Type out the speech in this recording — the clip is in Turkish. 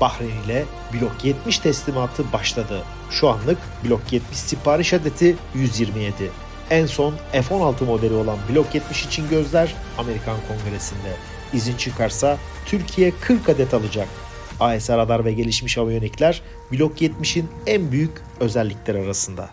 Bahreyn ile Blok 70 teslimatı başladı. Şu anlık Blok 70 sipariş adeti 127. En son F-16 modeli olan Blok 70 için gözler Amerikan Kongresi'nde. İzin çıkarsa Türkiye 40 adet alacak. AS radar ve gelişmiş aviyonikler Blok 70'in en büyük özellikleri arasında.